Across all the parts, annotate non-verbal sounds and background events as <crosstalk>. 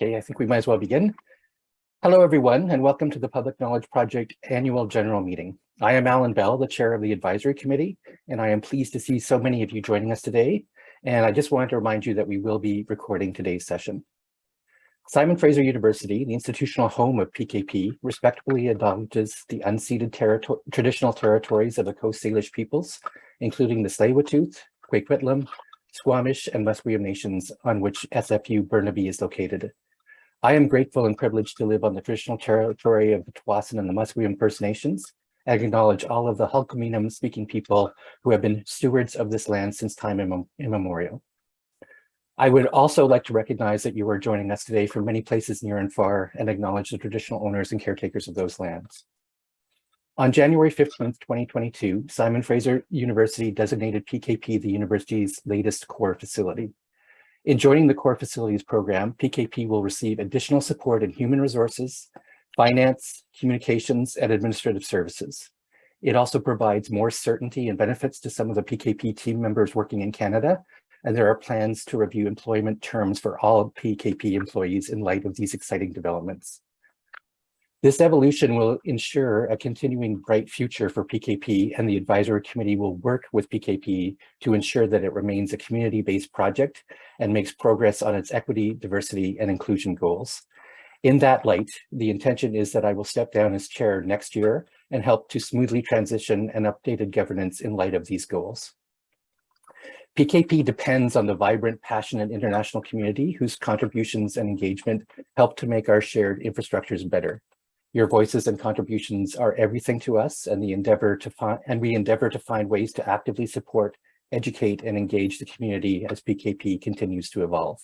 Okay, I think we might as well begin. Hello, everyone, and welcome to the Public Knowledge Project Annual General Meeting. I am Alan Bell, the Chair of the Advisory Committee, and I am pleased to see so many of you joining us today. And I just wanted to remind you that we will be recording today's session. Simon Fraser University, the institutional home of PKP, respectfully acknowledges the unceded territory, traditional territories of the Coast Salish peoples, including the Tsleil-Waututh, Kwikwetlem, Squamish, and Musqueam nations on which SFU Burnaby is located. I am grateful and privileged to live on the traditional territory of the Tsawwassen and the Musqueam First Nations and acknowledge all of the Hul'qumi'num speaking people who have been stewards of this land since time immemorial. I would also like to recognize that you are joining us today from many places near and far and acknowledge the traditional owners and caretakers of those lands. On January 15th, 2022, Simon Fraser University designated PKP the university's latest core facility. In joining the core facilities program, PKP will receive additional support in human resources, finance, communications, and administrative services. It also provides more certainty and benefits to some of the PKP team members working in Canada, and there are plans to review employment terms for all PKP employees in light of these exciting developments. This evolution will ensure a continuing bright future for PKP and the advisory committee will work with PKP to ensure that it remains a community-based project and makes progress on its equity, diversity, and inclusion goals. In that light, the intention is that I will step down as chair next year and help to smoothly transition an updated governance in light of these goals. PKP depends on the vibrant, passionate international community whose contributions and engagement help to make our shared infrastructures better. Your voices and contributions are everything to us and the endeavor to find and we endeavor to find ways to actively support, educate, and engage the community as PKP continues to evolve.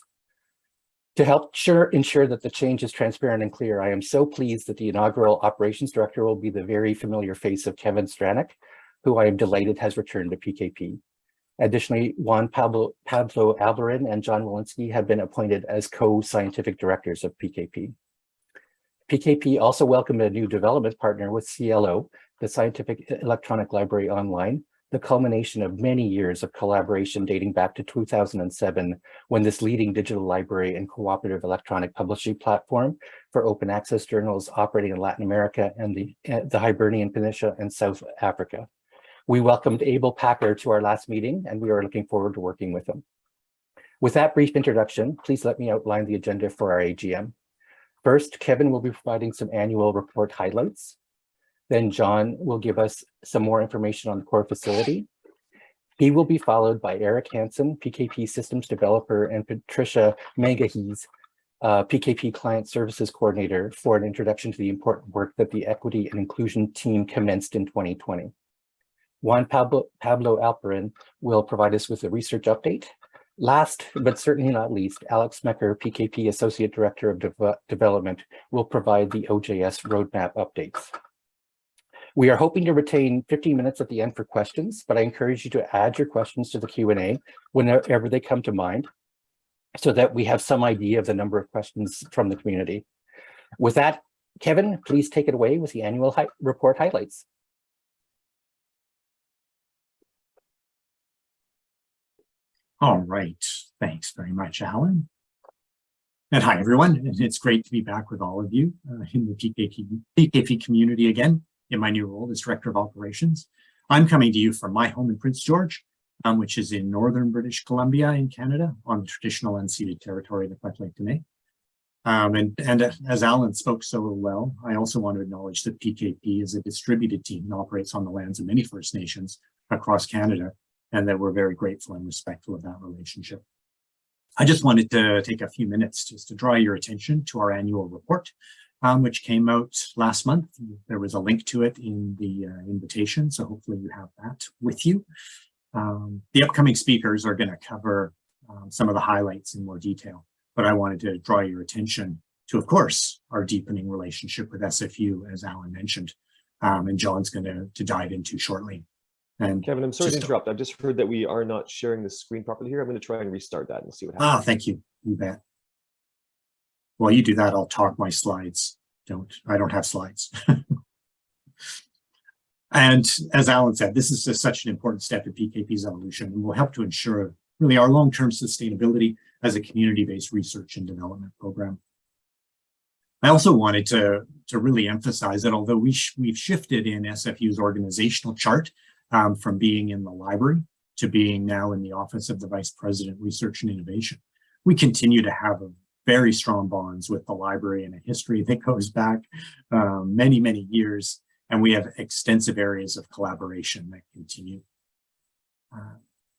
To help sure, ensure that the change is transparent and clear, I am so pleased that the inaugural operations director will be the very familiar face of Kevin Stranack, who I am delighted has returned to PKP. Additionally, Juan Pablo, Pablo Alperin and John Willinsky have been appointed as co-scientific directors of PKP. PKP also welcomed a new development partner with SciELO, the Scientific Electronic Library Online, the culmination of many years of collaboration dating back to 2007, when this leading digital library and cooperative electronic publishing platform for open access journals operating in Latin America and the, uh, the Iberian Peninsula and South Africa. We welcomed Abel Packer to our last meeting, and we are looking forward to working with him. With that brief introduction, please let me outline the agenda for our AGM. First, Kevin will be providing some annual report highlights. Then John will give us some more information on the core facility. He will be followed by Eric Hansen, PKP systems developer, and Patricia Mangahees, uh, PKP client services coordinator for an introduction to the important work that the equity and inclusion team commenced in 2020. Juan Pablo, Pablo Alperin will provide us with a research update. Last, but certainly not least, Alec Smecher, PKP Associate Director of De Development, will provide the OJS roadmap updates. We are hoping to retain 15 minutes at the end for questions, but I encourage you to add your questions to the Q&A whenever they come to mind so that we have some idea of the number of questions from the community. With that, Kevin, please take it away with the annual hi report highlights. All right. Thanks very much, Alan. And hi, everyone. And it's great to be back with all of you uh, in the PKP, community again in my new role as Director of Operations. I'm coming to you from my home in Prince George, um, which is in northern British Columbia in Canada on traditional unceded territory of the Lheidli T'enneh. Um, and, and as Alan spoke so well, I also want to acknowledge that PKP is a distributed team and operates on the lands of many First Nations across Canada, and that we're very grateful and respectful of that relationship. I just wanted to take a few minutes just to draw your attention to our annual report, um, which came out last month. There was a link to it in the uh, invitation, so hopefully you have that with you. Um, the upcoming speakers are going to cover um, some of the highlights in more detail, but I wanted to draw your attention to, of course, our deepening relationship with SFU, as Alan mentioned, um, and John's going to, to dive into shortly. And Kevin, I'm sorry to interrupt. I've just heard that we are not sharing the screen properly here. I'm going to try and restart that and see what ah, happens. Ah, thank you. You bet. While you do that, I'll talk my slides. Don't, I don't have slides. <laughs> and as Alan said, this is just such an important step in PKP's evolution and will help to ensure really our long-term sustainability as a community-based research and development program. I also wanted to, to really emphasize that although we sh we've shifted in SFU's organizational chart um, from being in the library to being now in the Office of the Vice President, Research and Innovation, we continue to have a very strong bonds with the library and a history that goes back um, many, many years. And we have extensive areas of collaboration that continue. Uh,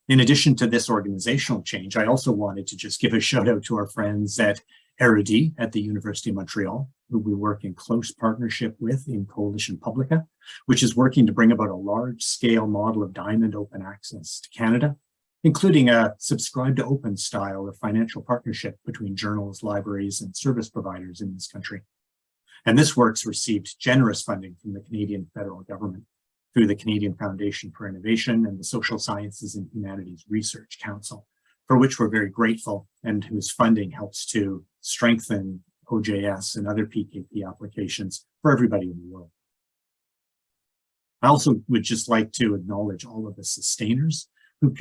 in addition to this organizational change, I also wanted to just give a shout out to our friends at Erudit at the University of Montreal, who we work in close partnership with in Coalition Publica, which is working to bring about a large scale model of diamond open access to Canada, including a subscribe to open style of financial partnership between journals, libraries, and service providers in this country. And this work's received generous funding from the Canadian federal government through the Canadian Foundation for Innovation and the Social Sciences and Humanities Research Council, for which we're very grateful and whose funding helps to strengthen OJS and other PKP applications for everybody in the world. I also would just like to acknowledge all of the sustainers who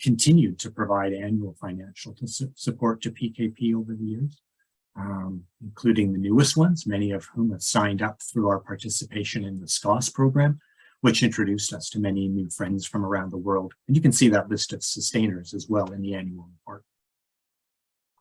continue to provide annual financial su support to PKP over the years, um, including the newest ones, many of whom have signed up through our participation in the SCOSS program, which introduced us to many new friends from around the world. And you can see that list of sustainers as well in the annual report.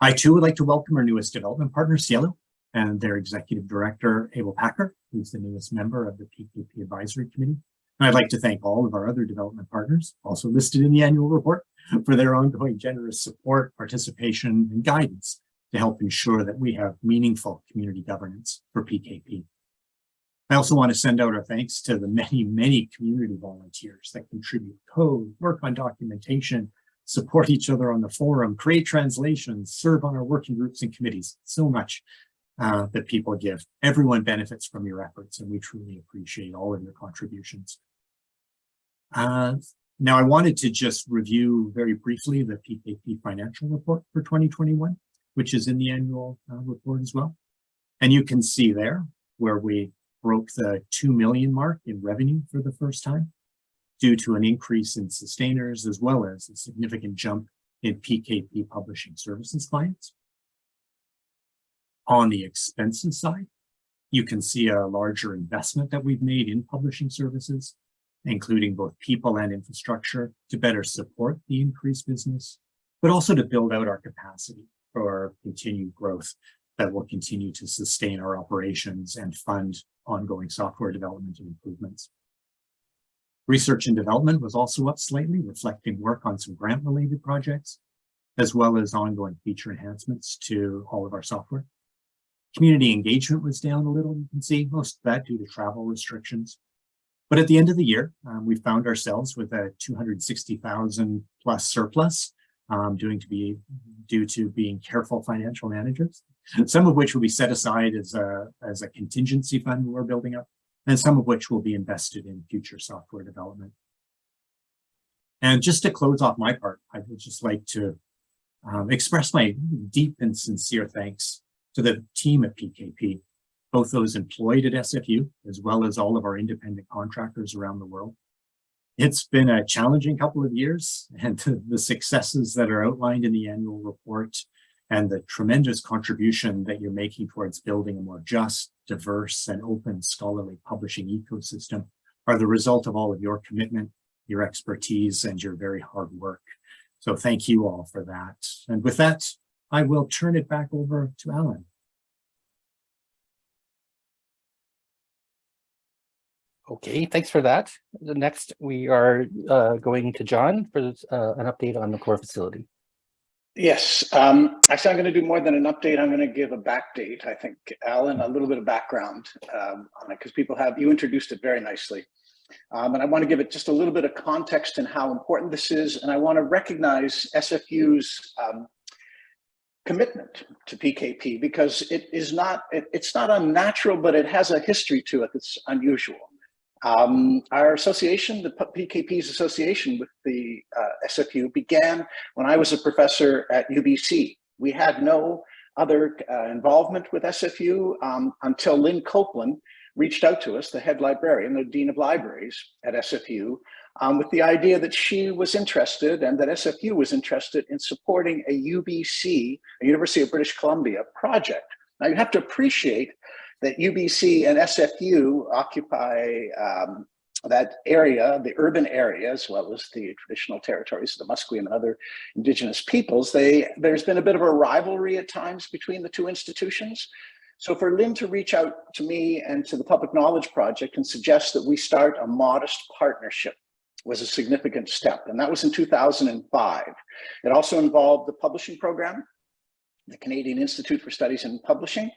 I too would like to welcome our newest development partner, SciELO, and their executive director, Abel Packer, who's the newest member of the PKP Advisory Committee. And I'd like to thank all of our other development partners, also listed in the annual report, for their ongoing generous support, participation, and guidance to help ensure that we have meaningful community governance for PKP. I also want to send out our thanks to the many, many community volunteers that contribute code, work on documentation, support each other on the forum, create translations, serve on our working groups and committees. So much uh, that people give. Everyone benefits from your efforts, and we truly appreciate all of your contributions. Uh, now, I wanted to just review very briefly the PKP financial report for 2021, which is in the annual uh, report as well. And you can see there where we broke the 2 million mark in revenue for the first time due to an increase in sustainers as well as a significant jump in PKP publishing services clients. On the expenses side, you can see a larger investment that we've made in publishing services, including both people and infrastructure to better support the increased business, but also to build out our capacity for continued growth that will continue to sustain our operations and fund ongoing software development and improvements. Research and development was also up slightly, reflecting work on some grant-related projects, as well as ongoing feature enhancements to all of our software. Community engagement was down a little, you can see, most of that due to travel restrictions. But at the end of the year, um, we found ourselves with a 260,000 plus surplus, um, doing to be due to being careful financial managers some of which will be set aside as a, as a contingency fund we're building up, and some of which will be invested in future software development. And just to close off my part, I would just like to um, express my deep and sincere thanks to the team at PKP, both those employed at SFU, as well as all of our independent contractors around the world. It's been a challenging couple of years, and <laughs> the successes that are outlined in the annual report and the tremendous contribution that you're making towards building a more just, diverse, and open scholarly publishing ecosystem are the result of all of your commitment, your expertise, and your very hard work. So thank you all for that. And with that, I will turn it back over to Alan. Okay, thanks for that. Next, we are uh, going to John for uh, an update on the core facility. Yes, um, actually, I'm going to do more than an update. I'm going to give a backdate. I think, Alan, a little bit of background um, on it because people have, you introduced it very nicely. Um, and I want to give it just a little bit of context and how important this is. And I want to recognize SFU's um, commitment to PKP because it is not, it, it's not unnatural, but it has a history to it that's unusual. Um, our association, the PKP's association with the uh, SFU began when I was a professor at UBC. We had no other uh, involvement with SFU um, until Lynn Copeland reached out to us, the head librarian, the Dean of Libraries at SFU, um, with the idea that she was interested and that SFU was interested in supporting a UBC, a University of British Columbia project Now you have to appreciate that UBC and SFU occupy um, that area, the urban area, as well as the traditional territories of the Musqueam and other indigenous peoples. They, there's been a bit of a rivalry at times between the two institutions. So for Lynn to reach out to me and to the Public Knowledge Project and suggest that we start a modest partnership was a significant step. And that was in 2005. It also involved the publishing program, the Canadian Institute for Studies in Publishing.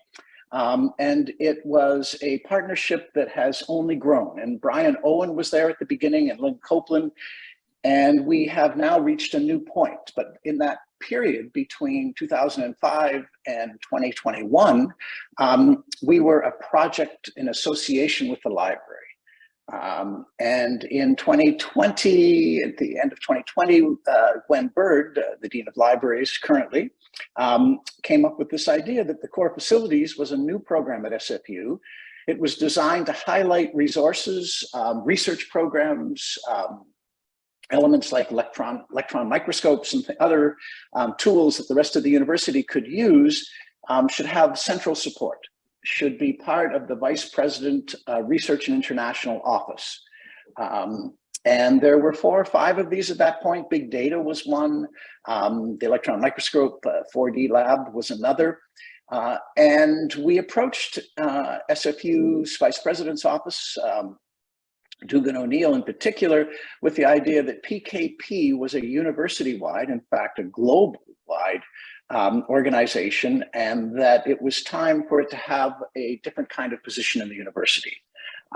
Um, and it was a partnership that has only grown. And Brian Owen was there at the beginning and Lynn Copeland. And we have now reached a new point. But in that period between 2005 and 2021, um, we were a project in association with the library. Um, and in 2020, at the end of 2020, uh, Gwen Bird, uh, the Dean of Libraries currently, um, came up with this idea that the core facilities was a new program at SFU. It was designed to highlight resources, um, research programs, um, elements like electron, electron microscopes and other um, tools that the rest of the university could use um, should have central support should be part of the Vice President uh, Research and International Office. Um, and there were four or five of these at that point. Big data was one. Um, the electron microscope uh, 4D lab was another. Uh, and we approached uh, SFU's Vice President's Office, um, Dugan O'Neil in particular, with the idea that PKP was a university-wide, in fact, a global-wide um, organization and that it was time for it to have a different kind of position in the university.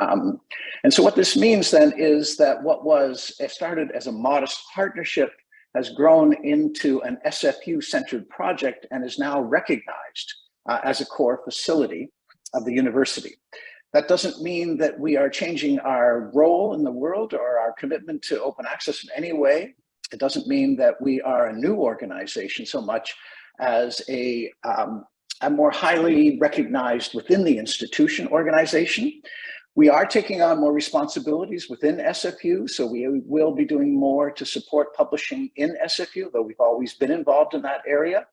Um, and so what this means then is that what was started as a modest partnership has grown into an SFU-centered project and is now recognized uh, as a core facility of the university. That doesn't mean that we are changing our role in the world or our commitment to open access in any way. It doesn't mean that we are a new organization so much as a, um, a more highly recognized within the institution organization. We are taking on more responsibilities within SFU, so we will be doing more to support publishing in SFU, though we've always been involved in that area.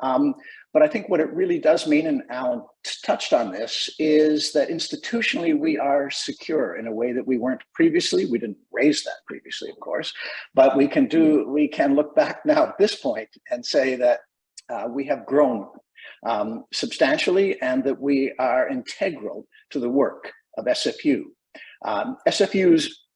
Um, but I think what it really does mean, and Alan touched on this, is that institutionally we are secure in a way that we weren't previously. We didn't raise that previously, of course, but we can do, we can look back now at this point and say that uh, we have grown um, substantially and that we are integral to the work of SFU. Um, SFU's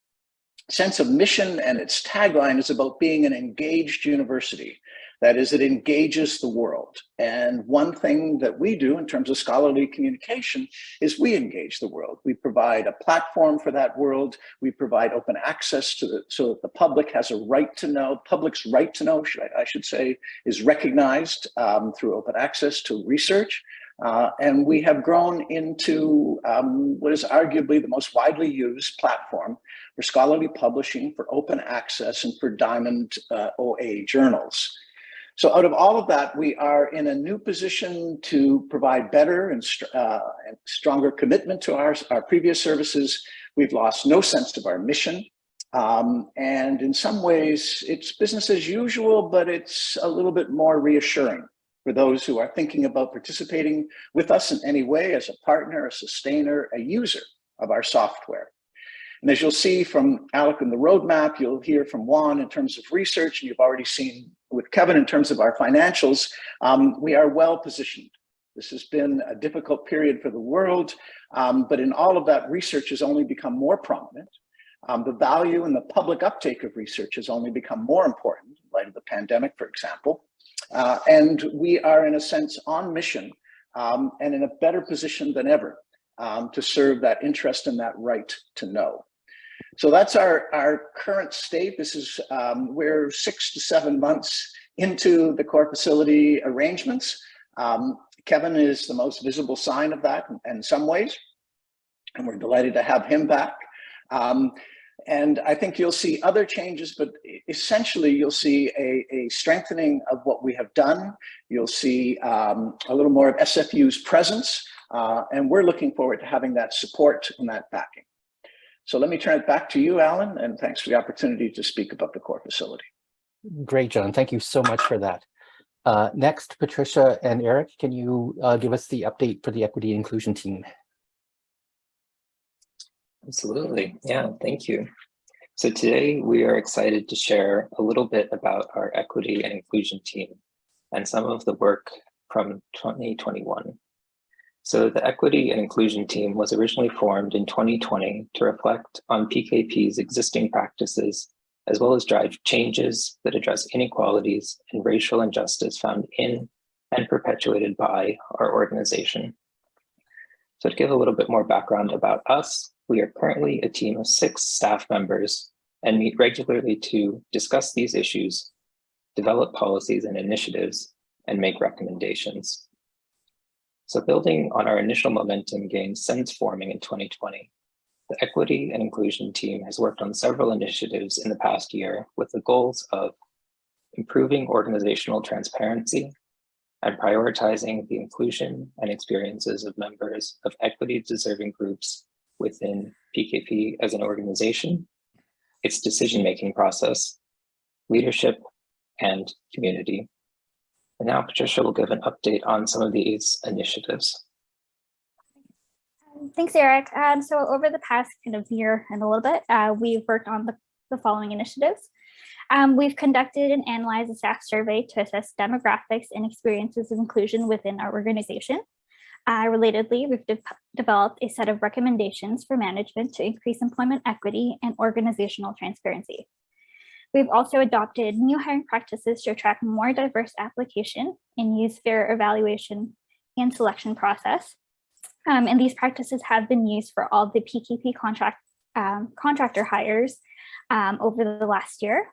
sense of mission and its tagline is about being an engaged university. That is, it engages the world. And one thing that we do in terms of scholarly communication is we engage the world. We provide a platform for that world. We provide open access to the, so that the public has a right to know, public's right to know, should I, I should say, is recognized um, through open access to research. Uh, and we have grown into um, what is arguably the most widely used platform for scholarly publishing, for open access, and for Diamond uh, OA journals. So out of all of that, we are in a new position to provide better and, uh, and stronger commitment to our, our previous services. We've lost no sense of our mission. Um, and in some ways, it's business as usual, but it's a little bit more reassuring for those who are thinking about participating with us in any way as a partner, a sustainer, a user of our software. And as you'll see from Alec in the roadmap, you'll hear from Juan in terms of research, and you've already seen with Kevin in terms of our financials, um, we are well positioned. This has been a difficult period for the world, um, but in all of that, research has only become more prominent. Um, the value and the public uptake of research has only become more important in light of the pandemic, for example. Uh, and we are, in a sense, on mission um, and in a better position than ever um, to serve that interest and that right to know. So that's our, our current state. This is, um, we're six to seven months into the core facility arrangements. Um, Kevin is the most visible sign of that in, in, some ways, and we're delighted to have him back. Um, and I think you'll see other changes, but essentially you'll see a, a strengthening of what we have done. You'll see um, a little more of SFU's presence, uh, and we're looking forward to having that support and that backing. So let me turn it back to you, Alan, and thanks for the opportunity to speak about the core facility. Great, John. Thank you so much for that. Uh, next, Patricia and Eric, can you uh, give us the update for the equity inclusion team? Absolutely. Yeah, thank you. So today we are excited to share a little bit about our equity and inclusion team and some of the work from 2021. So the equity and inclusion team was originally formed in 2020 to reflect on PKP's existing practices, as well as drive changes that address inequalities and racial injustice found in and perpetuated by our organization. So to give a little bit more background about us, we are currently a team of six staff members and meet regularly to discuss these issues, develop policies and initiatives, and make recommendations. So building on our initial momentum gained since forming in 2020, the equity and inclusion team has worked on several initiatives in the past year with the goals of improving organizational transparency and prioritizing the inclusion and experiences of members of equity deserving groups within PKP as an organization, its decision-making process, leadership, and community. And now Patricia will give an update on some of these initiatives. Thanks, Eric. Um, so over the past kind of year and a little bit, uh, we've worked on the, the following initiatives. Um, we've conducted and analyzed a staff survey to assess demographics and experiences of inclusion within our organization. Uh, relatedly, we've de developed a set of recommendations for management to increase employment equity and organizational transparency. We've also adopted new hiring practices to attract more diverse application and use fair evaluation and selection process. Um, and these practices have been used for all the PKP contract um, contractor hires um, over the last year.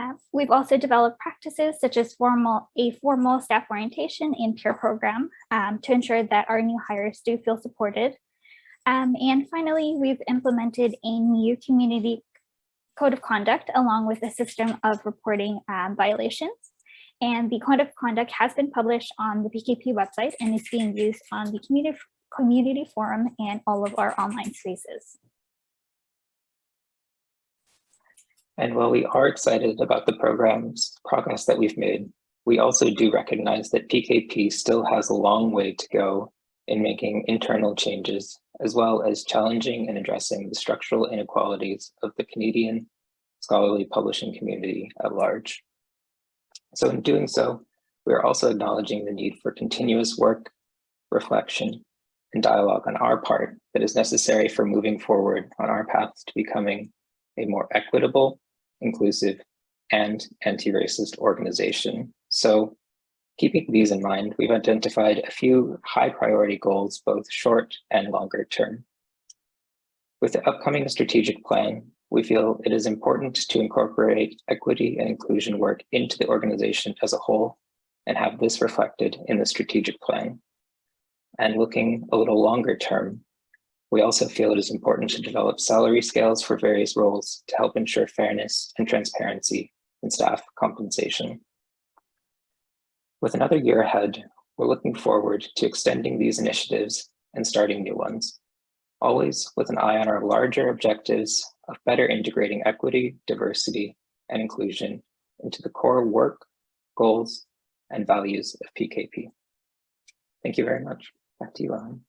Uh, we've also developed practices such as formal a formal staff orientation and peer program um, to ensure that our new hires do feel supported. Um, and finally, we've implemented a new community code of conduct along with a system of reporting um, violations. And the code of conduct has been published on the PKP website and is being used on the community, community forum and all of our online spaces. And while we are excited about the program's progress that we've made, we also do recognize that PKP still has a long way to go in making internal changes, as well as challenging and addressing the structural inequalities of the Canadian scholarly publishing community at large. So in doing so, we are also acknowledging the need for continuous work, reflection, and dialogue on our part that is necessary for moving forward on our path to becoming a more equitable, inclusive, and anti-racist organization. So keeping these in mind, we've identified a few high priority goals, both short and longer term. With the upcoming strategic plan, we feel it is important to incorporate equity and inclusion work into the organization as a whole and have this reflected in the strategic plan. And looking a little longer term, we also feel it is important to develop salary scales for various roles to help ensure fairness and transparency in staff compensation. With another year ahead, we're looking forward to extending these initiatives and starting new ones, always with an eye on our larger objectives of better integrating equity, diversity, and inclusion into the core work, goals, and values of PKP. Thank you very much. Back to you, Alan.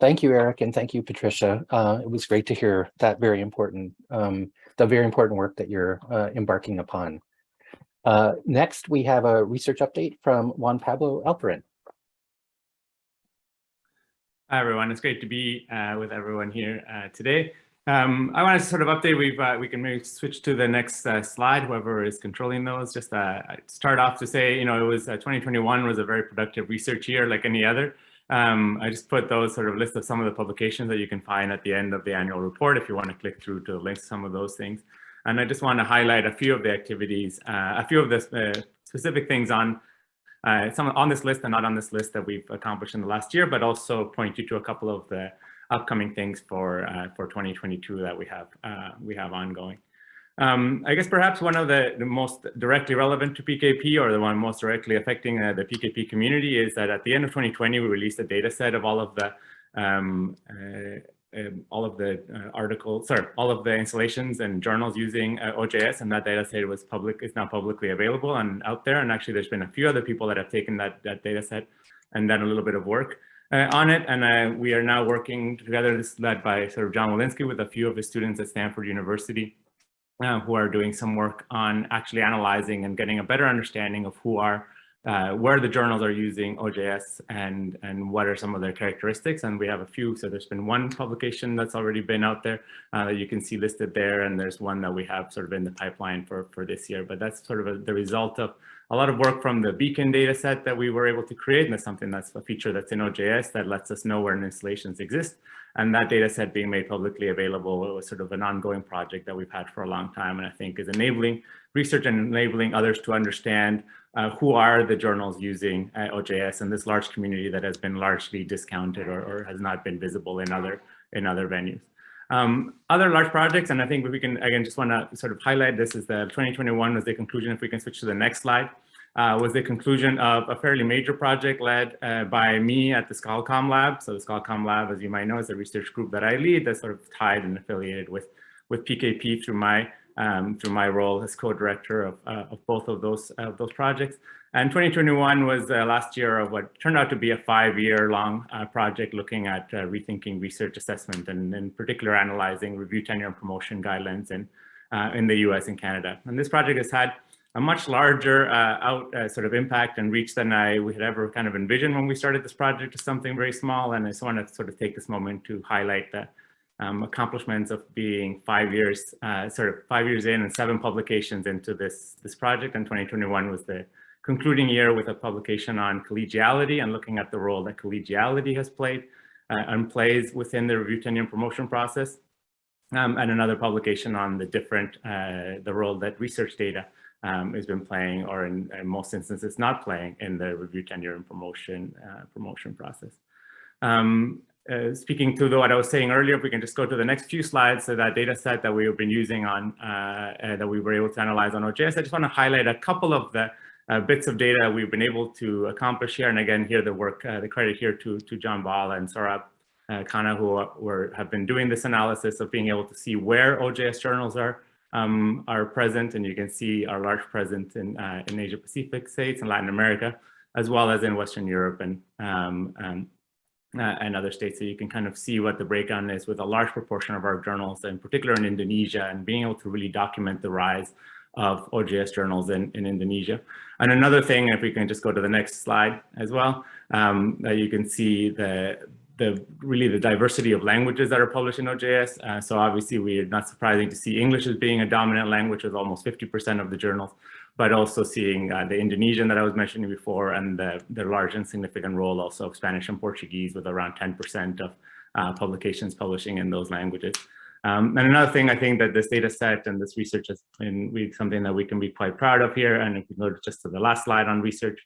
Thank you, Eric, and thank you, Patricia. Uh, it was great to hear that very important, um, the very important work that you're uh, embarking upon. Uh, next, we have a research update from Juan Pablo Alperin. Hi, everyone. It's great to be uh, with everyone here uh, today. Um, I want to sort of update, we've, uh, we can maybe switch to the next uh, slide, whoever is controlling those. Just uh, start off to say, you know, it was uh, 2021 was a very productive research year like any other. Um, I just put those sort of list of some of the publications that you can find at the end of the annual report if you want to click through to link some of those things. And I just want to highlight a few of the activities, uh, a few of the uh, specific things on some on this list and not on this list that we've accomplished in the last year, but also point you to a couple of the upcoming things for uh, for 2022 that we have uh, we have ongoing. Um, I guess perhaps one of the, the, most directly relevant to PKP or the one most directly affecting uh, the PKP community is that at the end of 2020, we released a data set of all of the um, uh, um, all of the uh, articles, sorry, all of the installations and journals using uh, OJS, and that data set was public, is now publicly available and out there. And actually, there's been a few other people that have taken that that data set and done a little bit of work uh, on it. And uh, we are now working together. This is led by sort of John Willinsky with a few of his students at Stanford University, uh, who are doing some work on actually analyzing and getting a better understanding of who are uh, where the journals are using OJS and, and what are some of their characteristics. And we have a few. So there's been one publication that's already been out there uh, that you can see listed there. And there's one that we have sort of in the pipeline for, for this year. But that's sort of a, the result of a lot of work from the Beacon data set that we were able to create. And that's something that's a feature that's in OJS that lets us know where installations exist. And that data set being made publicly available was sort of an ongoing project that we've had for a long time. And I think is enabling research and enabling others to understand uh, who are the journals using uh, OJS and this large community that has been largely discounted or, or has not been visible in other in other venues. Um, other large projects, and I think we can, again, just want to sort of highlight this is the 2021 was the conclusion, if we can switch to the next slide, uh, was the conclusion of a fairly major project led uh, by me at the ScholComm Lab. So the ScholComm Lab, as you might know, is a research group that I lead that's sort of tied and affiliated with, with PKP through my um, through my role as co-director of, uh, of both of those uh, those projects. And 2021 was the last year of what turned out to be a five-year long uh, project looking at uh, rethinking research assessment and in particular analyzing review tenure and promotion guidelines in, uh, in the US and Canada. And this project has had a much larger uh, out sort of impact and reach than I we had ever kind of envisioned when we started this project to something very small. And I just want to sort of take this moment to highlight the um, accomplishments of being five years, uh, sort of five years in and seven publications into this, this project. And 2021 was the concluding year with a publication on collegiality and looking at the role that collegiality has played uh, and plays within the review tenure and promotion process. Um, and another publication on the different, uh, the role that research data um, has been playing or in, in, most instances not playing in the review tenure and promotion uh, promotion process. Um, uh, speaking to what I was saying earlier, if we can just go to the next few slides, so that data set that we've been using on, uh, uh, that we were able to analyze on OJS, I just want to highlight a couple of the uh, bits of data we've been able to accomplish here. And again, here the work, uh, the credit here to, to John Ball and Saurabh uh, Khanna, who were, have been doing this analysis of being able to see where OJS journals are um, are present. And you can see our large presence in, in Asia Pacific states and Latin America, as well as in Western Europe and um, um, uh, and other states. So you can kind of see what the breakdown is with a large proportion of our journals, in particular in Indonesia, and being able to really document the rise of OJS journals in, in Indonesia. And another thing, if we can just go to the next slide as well, um, that you can see the, the really the diversity of languages that are published in OJS. Uh, so obviously we're not surprising to see English as being a dominant language with almost 50% of the journals but also seeing uh, the Indonesian that I was mentioning before and the, the large and significant role also of Spanish and Portuguese with around 10% of uh, publications publishing in those languages. Um, and another thing I think that this data set and this research has been something that we can be quite proud of here, and if we go just to the last slide on research,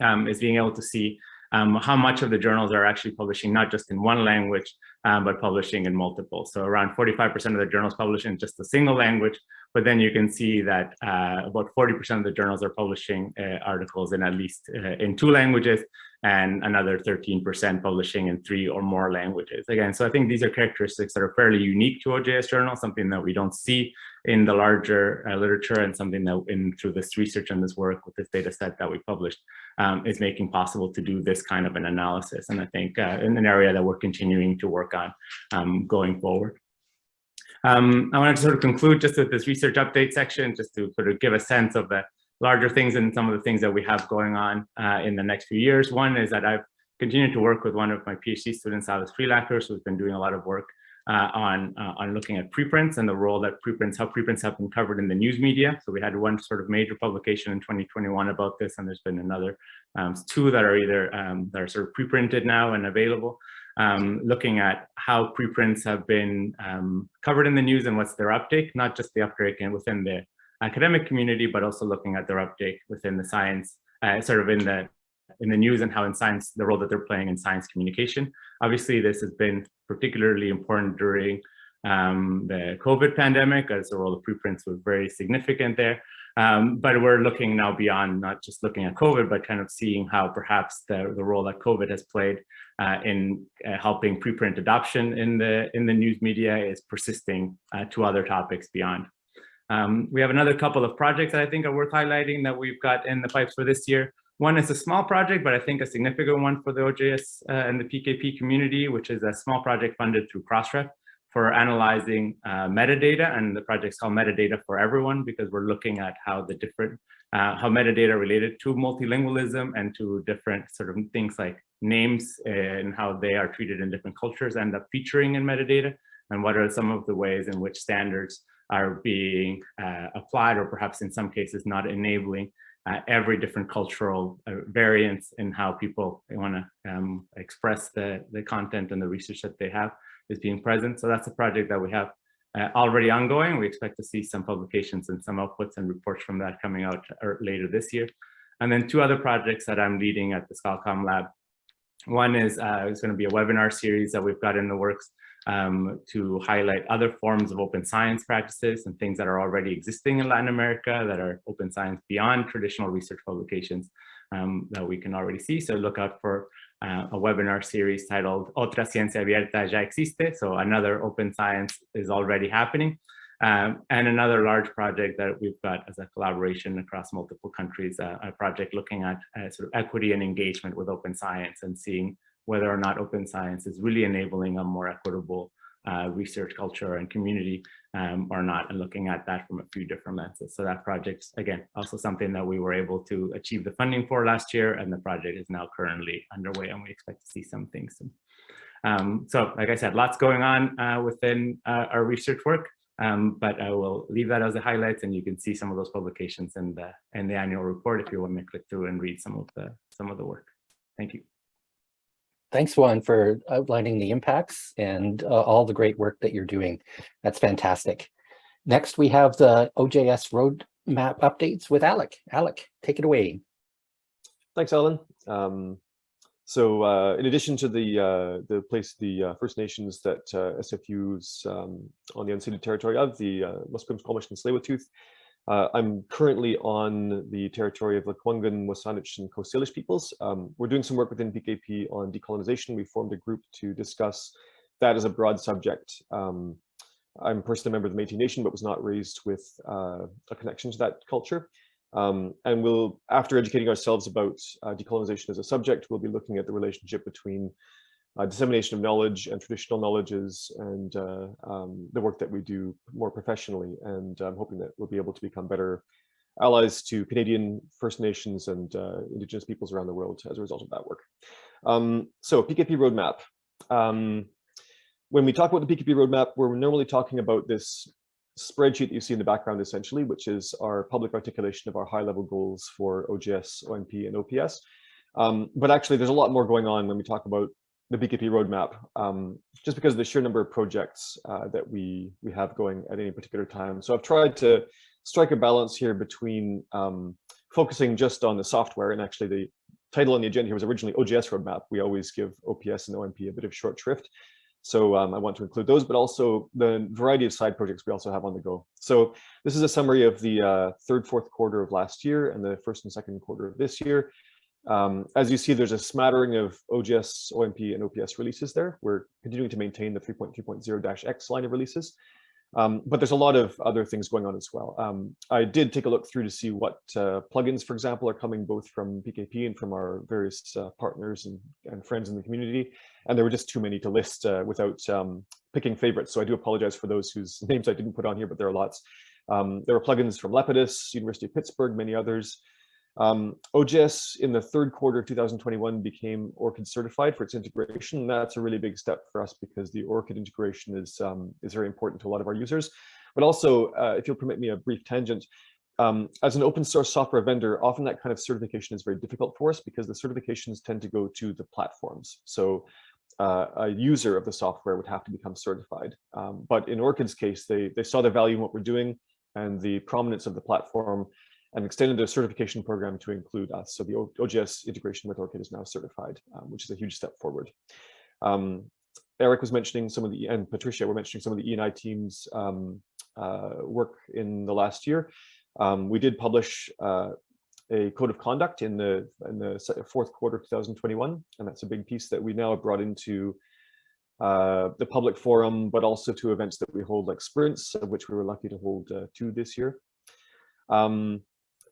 um, is being able to see um, how much of the journals are actually publishing not just in one language, um, but publishing in multiple. So around 45% of the journals publish in just a single language, but then you can see that uh, about 40% of the journals are publishing uh, articles in at least uh, in two languages and another 13% publishing in three or more languages. Again, so I think these are characteristics that are fairly unique to OJS journal, something that we don't see in the larger uh, literature and something that in through this research and this work with this data set that we published um, is making possible to do this kind of an analysis. And I think uh, in an area that we're continuing to work on um, going forward. Um, I wanted to sort of conclude just with this research update section, just to sort of give a sense of the larger things and some of the things that we have going on uh, in the next few years. One is that I've continued to work with one of my PhD students, Alice Fleerackers, who's been doing a lot of work uh, on uh, on looking at preprints and the role that preprints, how preprints have been covered in the news media. So we had one sort of major publication in 2021 about this, and there's been another um, two that are either um, that are sort of preprinted now and available um, looking at how preprints have been um, covered in the news and what's their uptake, not just the uptake and within the academic community, but also looking at their uptake within the science, uh, sort of in the in the news and how in science, the role that they're playing in science communication. Obviously, this has been particularly important during um, the COVID pandemic, as the role of preprints was very significant there. Um, but we're looking now beyond not just looking at COVID, but kind of seeing how perhaps the, the role that COVID has played uh, in uh, helping preprint adoption in the in the news media is persisting uh, to other topics beyond. Um, we have another couple of projects that I think are worth highlighting that we've got in the pipes for this year. One is a small project, but I think a significant one for the OJS uh, and the PKP community, which is a small project funded through Crossref for analyzing uh, metadata. And the project's called Metadata for Everyone because we're looking at how the different, uh, how metadata related to multilingualism and to different sort of things like names and how they are treated in different cultures end up featuring in metadata. And what are some of the ways in which standards are being uh, applied or perhaps in some cases not enabling uh, every different cultural uh, variance in how people want to um, express the, the content and the research that they have is being present. So that's a project that we have uh, already ongoing. We expect to see some publications and some outputs and reports from that coming out er, later this year. And then two other projects that I'm leading at the ScholComm Lab. One is uh, it's going to be a webinar series that we've got in the works um, to highlight other forms of open science practices and things that are already existing in Latin America that are open science beyond traditional research publications um, that we can already see. So look out for uh, a webinar series titled Otra Ciencia Abierta Ya Existe. So another open science is already happening. Um, and another large project that we've got as a collaboration across multiple countries, uh, a project looking at uh, sort of equity and engagement with open science and seeing whether or not open science is really enabling a more equitable uh, research culture and community um, or not, and looking at that from a few different lenses. So that project's, again, also something that we were able to achieve the funding for last year, and the project is now currently underway, and we expect to see some things soon. Um, so, like I said, lots going on uh, within uh, our research work, um, but I will leave that as the highlights, and you can see some of those publications in the in the annual report if you want to click through and read some of the some of the work. Thank you. Thanks, Juan, for outlining the impacts and uh, all the great work that you're doing. That's fantastic. Next, we have the OJS roadmap updates with Alec. Alec, take it away. Thanks, Alan. Um, so uh, in addition to the uh, the place, the uh, First Nations that uh, SFU's um, on the unceded territory of, the uh, Musqueam, Squamish, and Tsleil-Waututh, uh, I'm currently on the territory of the Lekwungen, Wasanich, and Coast Salish peoples. Um, we're doing some work within PKP on decolonization. We formed a group to discuss that as a broad subject. Um, I'm personally a member of the Métis Nation, but was not raised with uh, a connection to that culture. Um, and we'll, after educating ourselves about uh, decolonization as a subject, we'll be looking at the relationship between uh, dissemination of knowledge and traditional knowledges and uh, um, the work that we do more professionally. And I'm hoping that we'll be able to become better allies to Canadian First Nations and uh, Indigenous peoples around the world as a result of that work. Um, so PKP roadmap. Um, when we talk about the PKP roadmap, we're normally talking about this spreadsheet that you see in the background essentially, which is our public articulation of our high level goals for OJS, OMP, and OPS. Um, but actually, there's a lot more going on when we talk about the PKP roadmap, um, just because of the sheer number of projects uh, that we we have going at any particular time. So I've tried to strike a balance here between um, focusing just on the software, and actually the title on the agenda here was originally OJS roadmap. We always give OPS and OMP a bit of short shrift. So um, I want to include those, but also the variety of side projects we also have on the go. So this is a summary of the uh, third, fourth quarter of last year and the first and second quarter of this year. Um, as you see, there's a smattering of OJS, OMP, and OPS releases there. We're continuing to maintain the 3.3.0-X line of releases. Um, but there's a lot of other things going on as well. Um, I did take a look through to see what uh, plugins, for example, are coming both from PKP and from our various uh, partners and, and, friends in the community. And there were just too many to list uh, without um, picking favorites. So I do apologize for those whose <laughs> names I didn't put on here, but there are lots. Um, there are plugins from Lepidus, University of Pittsburgh, many others. Um, OJS in the third quarter of 2021 became ORCID certified for its integration. That's a really big step for us because the ORCID integration is, um, is very important to a lot of our users. But also, uh, if you'll permit me a brief tangent, um, as an open source software vendor, often that kind of certification is very difficult for us because the certifications tend to go to the platforms. So uh, a user of the software would have to become certified. Um, but in ORCID's case, they, they saw the value in what we're doing and the prominence of the platform and extended their certification program to include us. So the OJS integration with ORCID is now certified, um, which is a huge step forward. Um, Eric was mentioning some of the, and Patricia were mentioning some of the ENI team's um, uh, work in the last year. Um, we did publish uh, a code of conduct in the in the fourth quarter of 2021, and that's a big piece that we now have brought into uh, the public forum, but also to events that we hold like sprints, of which we were lucky to hold uh, two this year. Um,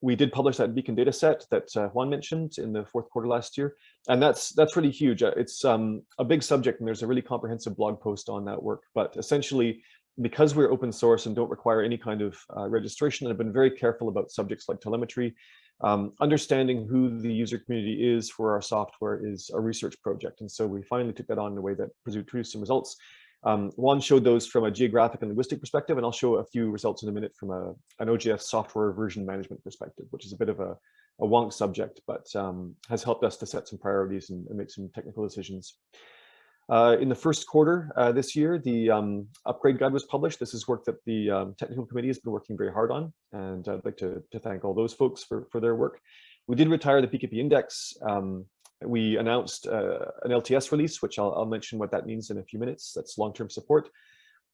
we did publish that beacon data set that uh, Juan mentioned in the fourth quarter last year, and that's that's really huge. Uh, It's um, a big subject, and there's a really comprehensive blog post on that work. But essentially, because we're open source and don't require any kind of uh, registration, I've been very careful about subjects like telemetry. Um, understanding who the user community is for our software is a research project, and so we finally took that on in a way that produced some results. Um, Juan showed those from a geographic and linguistic perspective, and I'll show a few results in a minute from a, an OJS software version management perspective, which is a bit of a, a wonk subject, but um, has helped us to set some priorities and, and make some technical decisions. Uh, in the first quarter uh, this year, the um, upgrade guide was published. This is work that the um, technical committee has been working very hard on, and I'd like to, to thank all those folks for, for their work. We did retire the PKP index. Um, we announced uh, an LTS release, which I'll, I'll mention what that means in a few minutes. That's long-term support.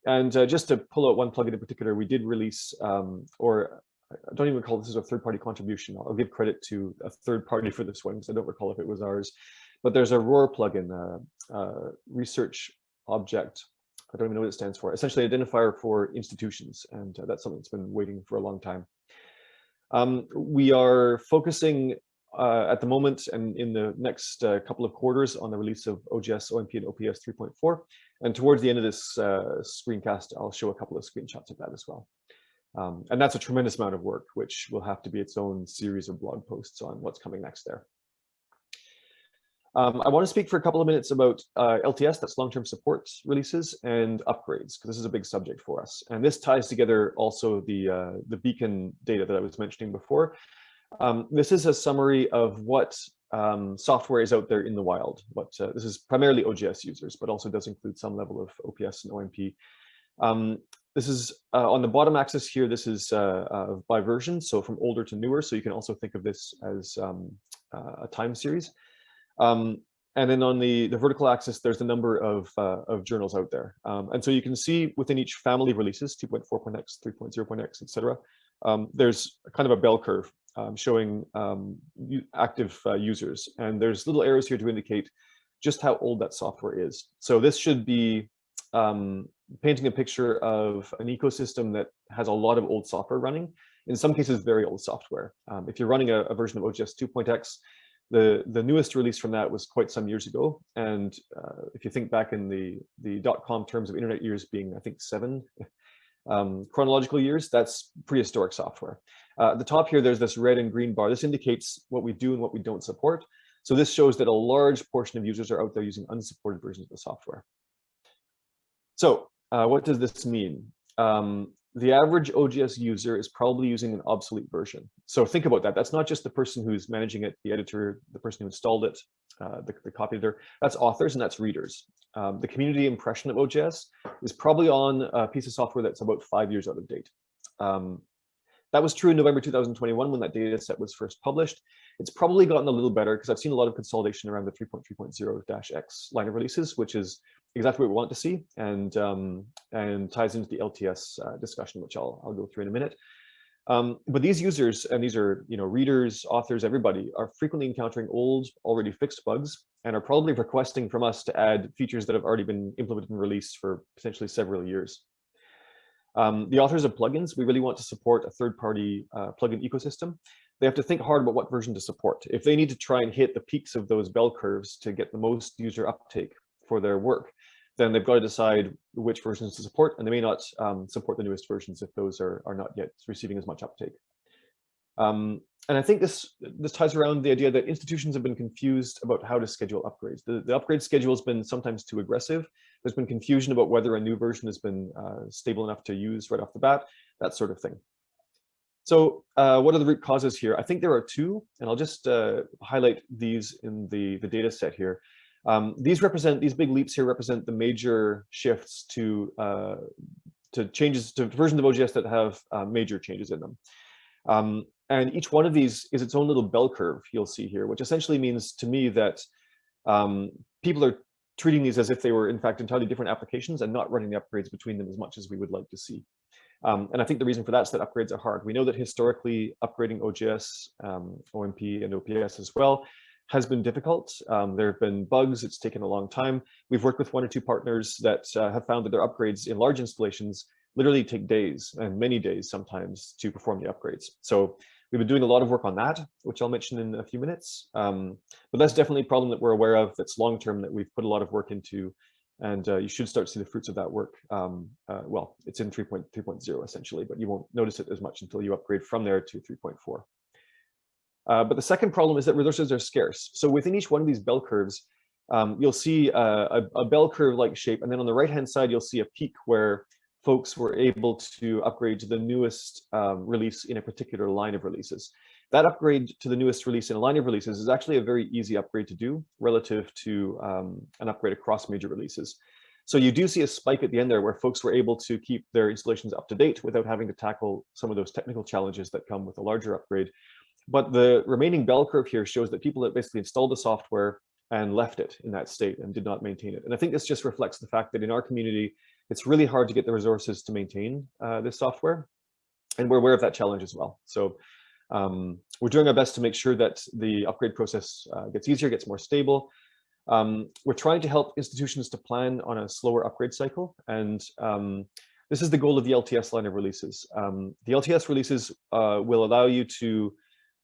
And uh, just to pull out one plugin in particular, we did release, um, or I don't even call this a third-party contribution. I'll give credit to a third party for this one because I don't recall if it was ours. But there's a ROR plugin, uh, uh, research object. I don't even know what it stands for. Essentially, identifier for institutions, and uh, that's something that's been waiting for a long time. Um, we are focusing uh, at the moment and in the next uh, couple of quarters on the release of OJS, OMP, and OPS 3.4. And towards the end of this uh, screencast, I'll show a couple of screenshots of that as well. Um, and that's a tremendous amount of work, which will have to be its own series of blog posts on what's coming next there. Um, I want to speak for a couple of minutes about uh, LTS, that's long-term support releases and upgrades, because this is a big subject for us. And this ties together also the, uh, the beacon data that I was mentioning before. Um, this is a summary of what um, software is out there in the wild. What uh, This is primarily OJS users, but also does include some level of OPS and OMP. Um, this is uh, on the bottom axis here, this is uh, uh, by version, so from older to newer. So you can also think of this as um, uh, a time series. Um, and then on the, the vertical axis, there's the number of, uh, of journals out there. Um, and so you can see within each family releases, 2.4.x, 3.0.x, et cetera, um, there's kind of a bell curve um, showing um, active uh, users. And there's little arrows here to indicate just how old that software is. So this should be um, painting a picture of an ecosystem that has a lot of old software running, in some cases, very old software. Um, if you're running a, a version of OJS 2.x, the, the newest release from that was quite some years ago. And uh, if you think back in the, the dot-com terms of internet years being, I think, seven um, chronological years, that's prehistoric software. Uh, at the top here, there's this red and green bar. This indicates what we do and what we don't support. So this shows that a large portion of users are out there using unsupported versions of the software. So uh, what does this mean? Um, the average OJS user is probably using an obsolete version. So think about that. That's not just the person who's managing it, the editor, the person who installed it, uh, the, the copy editor. That's authors and that's readers. Um, the community impression of OJS is probably on a piece of software that's about five years out of date. Um, that was true in November 2021 when that data set was first published. It's probably gotten a little better because I've seen a lot of consolidation around the 3.3.0-X line of releases, which is exactly what we want to see and um, and ties into the LTS uh, discussion, which I'll, I'll go through in a minute. Um, but these users, and these are you know readers, authors, everybody, are frequently encountering old, already fixed bugs and are probably requesting from us to add features that have already been implemented and released for potentially several years. Um, the authors of plugins, we really want to support a third-party uh, plugin ecosystem. They have to think hard about what version to support. If they need to try and hit the peaks of those bell curves to get the most user uptake for their work, then they've got to decide which versions to support, and they may not um, support the newest versions if those are, are not yet receiving as much uptake. Um, and I think this this ties around the idea that institutions have been confused about how to schedule upgrades. The, the upgrade schedule has been sometimes too aggressive. There's been confusion about whether a new version has been uh, stable enough to use right off the bat, that sort of thing. So uh, what are the root causes here? I think there are two, and I'll just uh, highlight these in the, the data set here. Um, these represent, these big leaps here represent the major shifts to, uh, to changes to versions of OJS that have uh, major changes in them. Um, and each one of these is its own little bell curve you'll see here, which essentially means to me that um, people are treating these as if they were in fact entirely different applications and not running the upgrades between them as much as we would like to see. Um, and I think the reason for that is that upgrades are hard. We know that historically upgrading OJS, um, OMP and OPS as well has been difficult. Um, there have been bugs, it's taken a long time. We've worked with one or two partners that uh, have found that their upgrades in large installations literally take days and many days sometimes to perform the upgrades. So we've been doing a lot of work on that, which I'll mention in a few minutes. Um, but that's definitely a problem that we're aware of that's long-term that we've put a lot of work into and uh, you should start to see the fruits of that work. Um, uh, well, it's in 3.3.0 essentially, but you won't notice it as much until you upgrade from there to 3.4. Uh, but the second problem is that resources are scarce. So within each one of these bell curves, um, you'll see a, a, a bell curve-like shape, and then on the right-hand side, you'll see a peak where folks were able to upgrade to the newest um, release in a particular line of releases. That upgrade to the newest release in a line of releases is actually a very easy upgrade to do relative to um, an upgrade across major releases. So you do see a spike at the end there where folks were able to keep their installations up to date without having to tackle some of those technical challenges that come with a larger upgrade. But the remaining bell curve here shows that people that basically installed the software and left it in that state and did not maintain it. And I think this just reflects the fact that in our community, it's really hard to get the resources to maintain uh, this software. And we're aware of that challenge as well. So um, we're doing our best to make sure that the upgrade process uh, gets easier, gets more stable. Um, we're trying to help institutions to plan on a slower upgrade cycle. And um, this is the goal of the LTS line of releases. Um, the LTS releases uh, will allow you to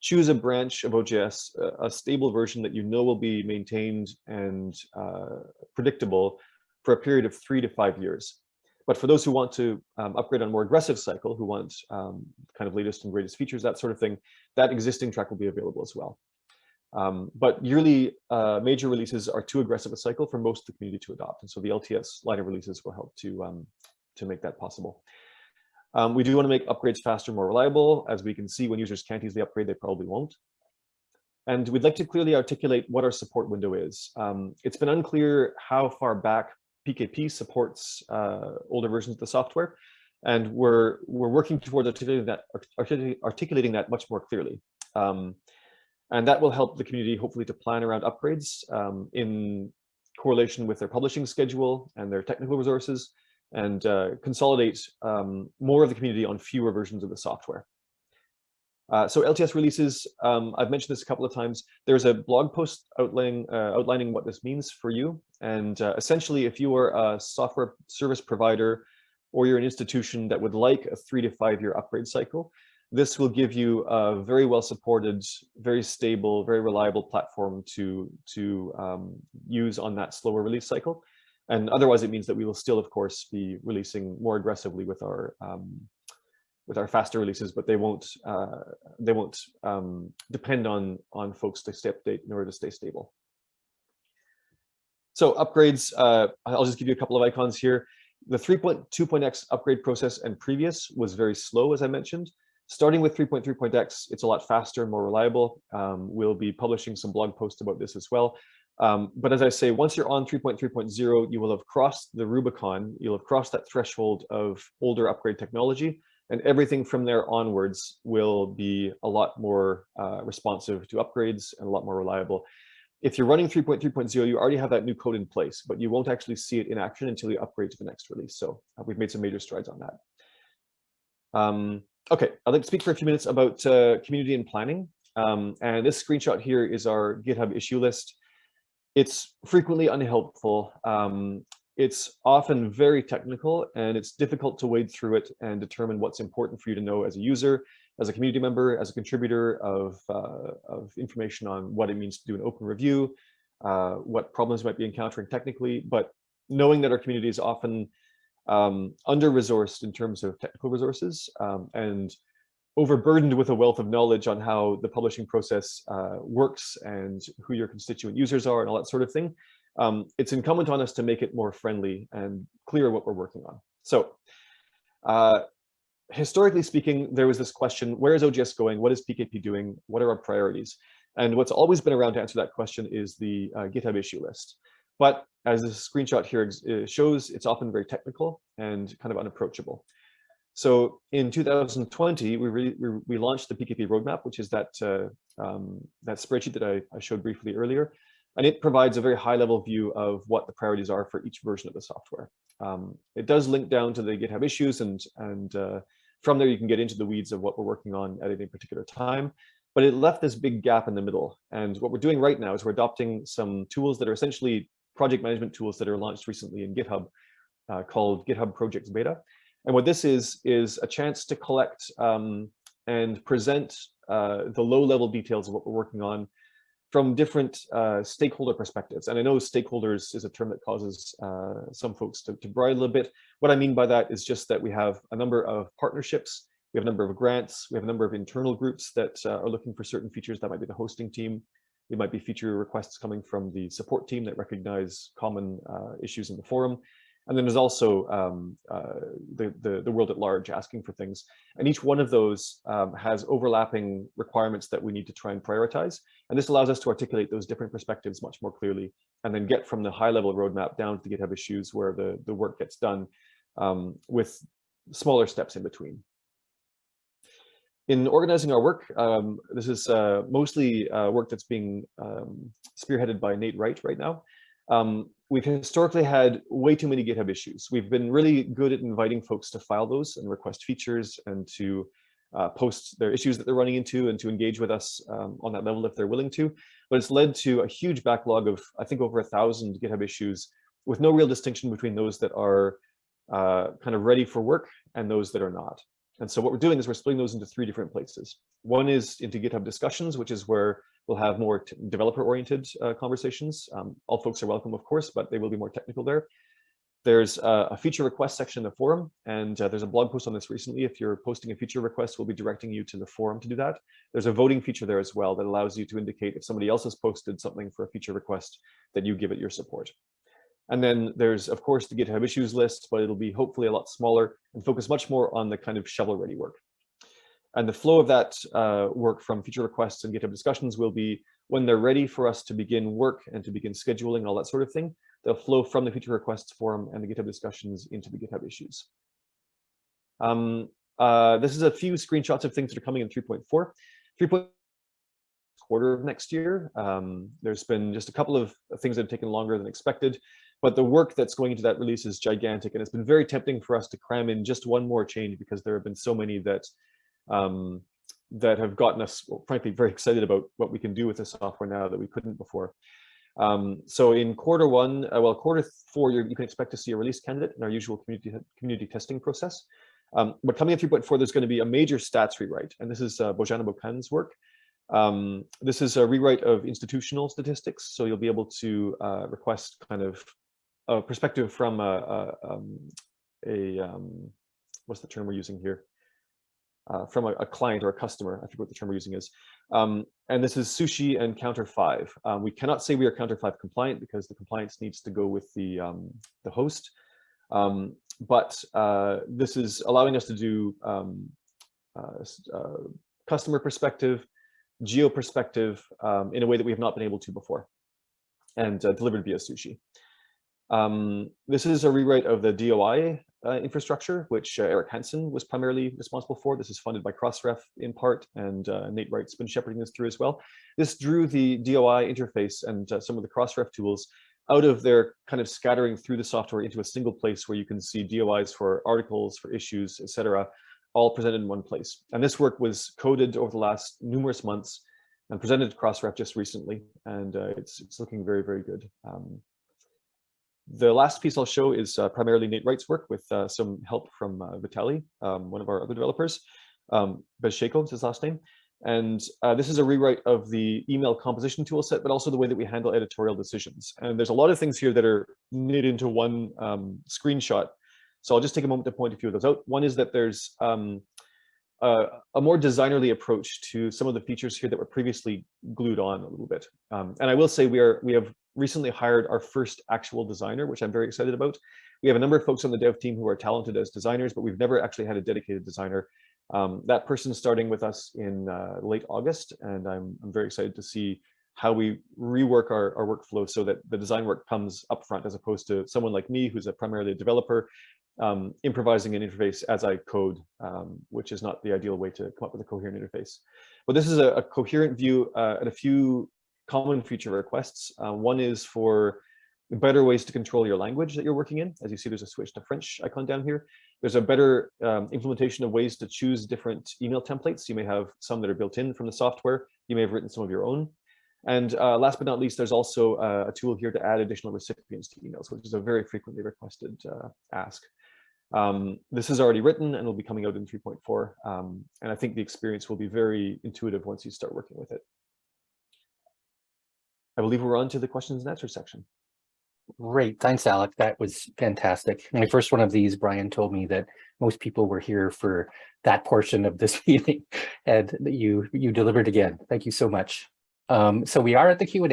choose a branch of OJS, a stable version that you know will be maintained and uh, predictable for a period of three to five years. But for those who want to um, upgrade on a more aggressive cycle, who want um, kind of latest and greatest features, that sort of thing, that existing track will be available as well. Um, but yearly uh, major releases are too aggressive a cycle for most of the community to adopt. And so the LTS line of releases will help to, um, to make that possible. Um, we do want to make upgrades faster, more reliable. As we can see, when users can't easily upgrade, they probably won't. And we'd like to clearly articulate what our support window is. Um, it's been unclear how far back PKP supports uh, older versions of the software, and we're we're working towards articulating that articulating that much more clearly. Um, and that will help the community hopefully to plan around upgrades um, in correlation with their publishing schedule and their technical resources and uh, consolidate um, more of the community on fewer versions of the software. Uh, so LTS releases, um, I've mentioned this a couple of times. There's a blog post outlining, uh, outlining what this means for you. And uh, essentially, if you are a software service provider or you're an institution that would like a three to five year upgrade cycle, this will give you a very well supported, very stable, very reliable platform to, to um, use on that slower release cycle. And otherwise, it means that we will still, of course, be releasing more aggressively with our um, with our faster releases, but they won't uh, they won't um, depend on on folks to stay update in order to stay stable. So upgrades, uh, I'll just give you a couple of icons here. The 3.2.x upgrade process and previous was very slow, as I mentioned. Starting with 3.3.x, it's a lot faster, and more reliable. Um, we'll be publishing some blog posts about this as well. Um, but as I say, once you're on 3.3.0, you will have crossed the Rubicon, you'll have crossed that threshold of older upgrade technology, and everything from there onwards will be a lot more uh, responsive to upgrades and a lot more reliable. If you're running 3.3.0, you already have that new code in place, but you won't actually see it in action until you upgrade to the next release. So uh, we've made some major strides on that. Um, okay, I'd like to speak for a few minutes about uh, community and planning. Um, and this screenshot here is our GitHub issue list. It's frequently unhelpful. Um, it's often very technical and it's difficult to wade through it and determine what's important for you to know as a user, as a community member, as a contributor of, uh, of information on what it means to do an open review, uh, what problems you might be encountering technically, but knowing that our community is often um, under-resourced in terms of technical resources um, and overburdened with a wealth of knowledge on how the publishing process uh, works and who your constituent users are and all that sort of thing, um, it's incumbent on us to make it more friendly and clear what we're working on. So uh, historically speaking, there was this question, where is OJS going? What is PKP doing? What are our priorities? And what's always been around to answer that question is the uh, GitHub issue list. But as this screenshot here uh, shows, it's often very technical and kind of unapproachable. So in 2020, we, we, we, launched the PKP roadmap, which is that, uh, um, that spreadsheet that I, I, showed briefly earlier. and it provides a very high level view of what the priorities are for each version of the software. Um, it does link down to the GitHub issues and, and uh, from there you can get into the weeds of what we're working on at any particular time. But it left this big gap in the middle. And what we're doing right now is we're adopting some tools that are essentially project management tools that are launched recently in GitHub uh, called GitHub Projects Beta. And what this is, is a chance to collect um, and present uh, the low level details of what we're working on from different uh, stakeholder perspectives. And I know stakeholders is a term that causes uh, some folks to, to bridle a bit. What I mean by that is just that we have a number of partnerships, we have a number of grants, we have a number of internal groups that uh, are looking for certain features. That might be the hosting team. It might be feature requests coming from the support team that recognize common uh, issues in the forum. And then there's also um, uh, the, the, the, world at large asking for things. And each one of those um, has overlapping requirements that we need to try and prioritize. And this allows us to articulate those different perspectives much more clearly and then get from the high level roadmap down to the GitHub issues where the, the work gets done um, with smaller steps in between. In organizing our work, um, this is uh, mostly uh, work that's being um, spearheaded by Nate Wright right now. Um, we've historically had way too many GitHub issues. We've been really good at inviting folks to file those and request features and to uh, post their issues that they're running into and to engage with us um, on that level if they're willing to. But it's led to a huge backlog of, I think, over a thousand GitHub issues with no real distinction between those that are uh, kind of ready for work and those that are not. And so what we're doing is we're splitting those into three different places. One is into GitHub discussions, which is where we'll have more developer-oriented uh, conversations. Um, all folks are welcome, of course, but they will be more technical there. There's a, a feature request section in the forum, and uh, there's a blog post on this recently. If you're posting a feature request, we'll be directing you to the forum to do that. There's a voting feature there as well that allows you to indicate if somebody else has posted something for a feature request, that you give it your support. And then there's, of course, the GitHub issues list, but it'll be hopefully a lot smaller and focus much more on the kind of shovel-ready work. And the flow of that uh, work from feature requests and GitHub discussions will be when they're ready for us to begin work and to begin scheduling all that sort of thing, they'll flow from the feature requests forum and the GitHub discussions into the GitHub issues. Um, uh, this is a few screenshots of things that are coming in 3.4. 3.4 quarter of next year. Um, there's been just a couple of things that have taken longer than expected, but the work that's going into that release is gigantic. And it's been very tempting for us to cram in just one more change because there have been so many that um, that have gotten us, well, frankly, very excited about what we can do with the software now that we couldn't before. Um, so in quarter one, uh, well, quarter four, you can expect to see a release candidate in our usual community community testing process. Um, but coming in 3.4, there's going to be a major stats rewrite, and this is uh, Bozana Bokan's work. Um, this is a rewrite of institutional statistics, so you'll be able to uh, request kind of a perspective from a, a, um, a um, what's the term we're using here? Uh, from a, a, client or a customer, I forget what the term we're using is. Um, and this is sushi and counter five. Um, we cannot say we are counter five compliant because the compliance needs to go with the, um, the host. Um, but uh, this is allowing us to do um, uh, uh, customer perspective, geo perspective um, in a way that we have not been able to before and uh, delivered via sushi. Um, this is a rewrite of the DOI uh, infrastructure, which uh, Erik Hanson was primarily responsible for. This is funded by Crossref in part, and uh, Nate Wright's been shepherding this through as well. This drew the DOI interface and uh, some of the Crossref tools out of their kind of scattering through the software into a single place where you can see DOIs for articles, for issues, etc., all presented in one place. And this work was coded over the last numerous months and presented to Crossref just recently, and uh, it's, it's looking very, very good. Um, the last piece I'll show is uh, primarily Nate Wright's work with uh, some help from uh, Vitali, um, one of our other developers. Um, Bezsheiko is his last name. And uh, this is a rewrite of the email composition toolset, but also the way that we handle editorial decisions. And there's a lot of things here that are knit into one um, screenshot. So I'll just take a moment to point a few of those out. One is that there's um, a, a, more designerly approach to some of the features here that were previously glued on a little bit. Um, and I will say we are we have recently hired our first actual designer, which I'm very excited about. We have a number of folks on the dev team who are talented as designers, but we've never actually had a dedicated designer. Um, that person is starting with us in uh, late August, and I'm, I'm very excited to see how we rework our, our workflow so that the design work comes up front as opposed to someone like me who's a primarily a developer um, improvising an interface as I code, um, which is not the ideal way to come up with a coherent interface. But this is a, a coherent view uh, and a few common feature requests. Uh, one is for better ways to control your language that you're working in. As you see, there's a switch to French icon down here. There's a better um, implementation of ways to choose different email templates. You may have some that are built in from the software. You may have written some of your own. And uh, last but not least, there's also uh, a tool here to add additional recipients to emails, which is a very frequently requested uh, ask. Um, this is already written and will be coming out in 3.4. Um, and I think the experience will be very intuitive once you start working with it. I believe we're on to the questions and answers section. Great, thanks, Alec. That was fantastic. My first one of these, Brian told me that most people were here for that portion of this <laughs> meeting, and that you you delivered again. Thank you so much. Um, so we are at the Q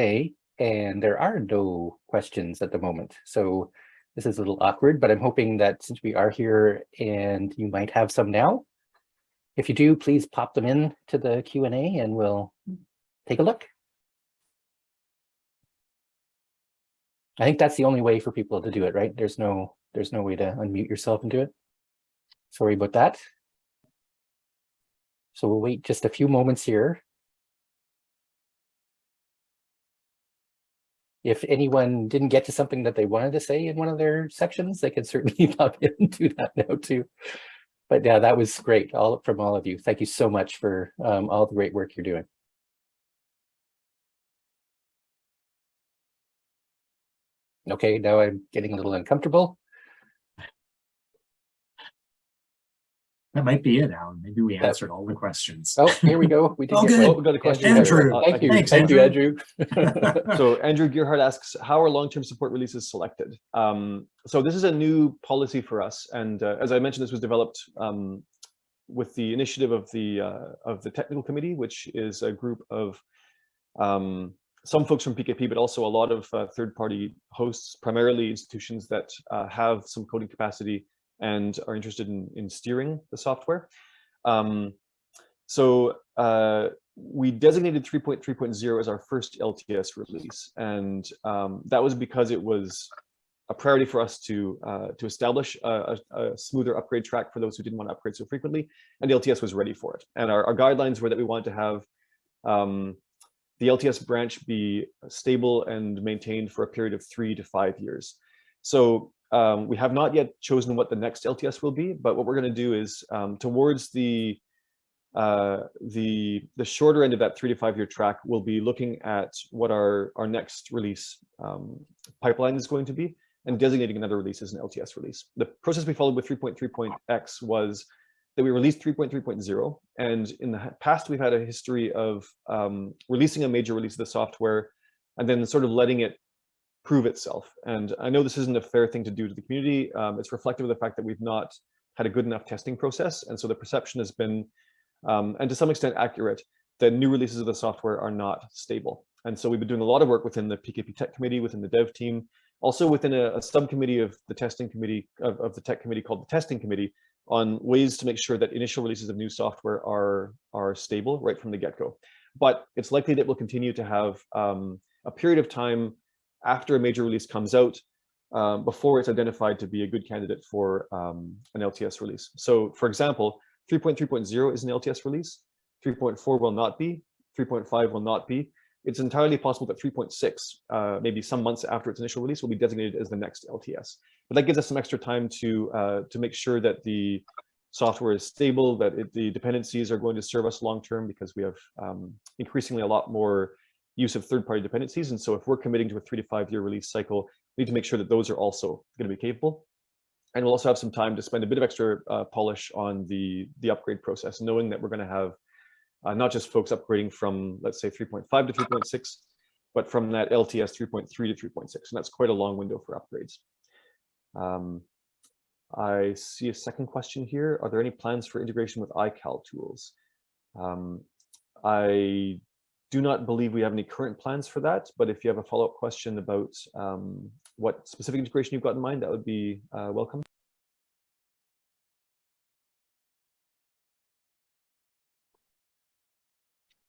and there are no questions at the moment. So this is a little awkward, but I'm hoping that since we are here, and you might have some now, if you do, please pop them in to the Q and A, and we'll take a look. I think that's the only way for people to do it, right? There's no, there's no way to unmute yourself and do it. Sorry about that. So we'll wait just a few moments here. If anyone didn't get to something that they wanted to say in one of their sections, they can certainly <laughs> pop in and do that now too. But yeah, that was great all from all of you. Thank you so much for um, all the great work you're doing. Okay, now I'm getting a little uncomfortable. That might be it, Alan. Maybe we That- answered all the questions. Oh, here we go. We did Oh, get good. Oh, one. we got a question. Andrew, Andrew. Uh, Thank you, Thanks, thank you, Andrew. Andrew. <laughs> so Andrew Gearhart asks, how are long-term support releases selected? Um, so this is a new policy for us. And uh, as I mentioned, this was developed um, with the initiative of the uh, of the technical committee, which is a group of um, some folks from PKP, but also a lot of uh, third-party hosts, primarily institutions that uh, have some coding capacity and are interested in, in steering the software. Um, so uh, we designated 3.3.0 as our first LTS release, and um, that was because it was a priority for us to uh, to establish a, a, smoother upgrade track for those who didn't want to upgrade so frequently, and the LTS was ready for it. And our, our guidelines were that we wanted to have um, the LTS branch be stable and maintained for a period of three to five years. So um, we have not yet chosen what the next LTS will be, but what we're going to do is um, towards the uh, the the shorter end of that three to five year track, we'll be looking at what our our next release um, pipeline is going to be and designating another release as an LTS release. The process we followed with 3.3.x was that we released 3.3.0, and in the past we've had a history of um, releasing a major release of the software and then sort of letting it prove itself. And I know this isn't a fair thing to do to the community. Um, it's reflective of the fact that we've not had a good enough testing process, and so the perception has been um, and to some extent accurate, that new releases of the software are not stable. And so we've been doing a lot of work within the PKP tech committee, within the dev team, also within a, a subcommittee of the testing committee of, of, the tech committee called the testing committee on ways to make sure that initial releases of new software are, are stable right from the get-go. But it's likely that we'll continue to have um, a period of time after a major release comes out um, before it's identified to be a good candidate for um, an LTS release. So for example, 3.3.0 is an LTS release. 3.4 will not be. 3.5 will not be. It's entirely possible that 3.6, uh, maybe some months after its initial release, will be designated as the next LTS. But that gives us some extra time to uh, to make sure that the software is stable, that it, the dependencies are going to serve us long term because we have um, increasingly a lot more use of third-party dependencies. And so if we're committing to a three to five year release cycle, we need to make sure that those are also going to be capable and we'll also have some time to spend a bit of extra uh, polish on the the upgrade process, knowing that we're going to have uh, not just folks upgrading from let's say 3.5 to 3.6, but from that LTS 3.3 to 3.6, and that's quite a long window for upgrades. Um, I see a second question here. Are there any plans for integration with iCal tools? Um, I do not believe we have any current plans for that, but if you have a follow-up question about um, what specific integration you've got in mind, that would be uh, welcome.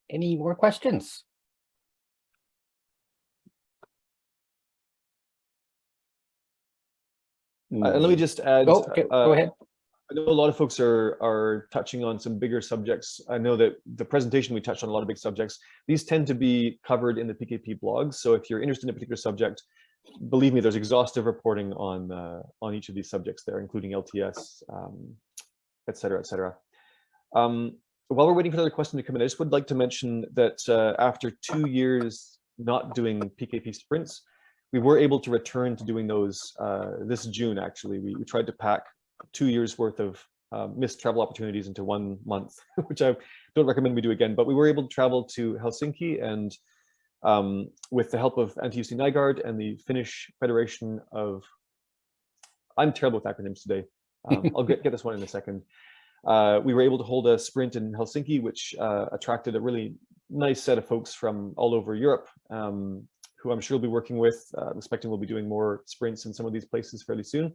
Any more questions? Uh, and let me just add, Oh, okay, uh, go ahead. I know a lot of folks are are touching on some bigger subjects. I know that the presentation we touched on a lot of big subjects. These tend to be covered in the PKP blogs. So if you're interested in a particular subject, believe me, there's exhaustive reporting on uh, on each of these subjects there, including LTS, um, et cetera, et cetera. Um, while we're waiting for another question to come in, I just would like to mention that uh, after two years not doing PKP sprints, we were able to return to doing those uh, this June, actually. We, we tried to pack two years worth of uh, missed travel opportunities into one month, <laughs> which I don't recommend we do again, but we were able to travel to Helsinki and um, with the help of Antti Nygaard and the Finnish Federation of, I'm terrible with acronyms today. Um, I'll get, get this one in a second. Uh, we were able to hold a sprint in Helsinki, which uh, attracted a really nice set of folks from all over Europe, um, who I'm sure we'll be working with, uh, expecting we'll be doing more sprints in some of these places fairly soon.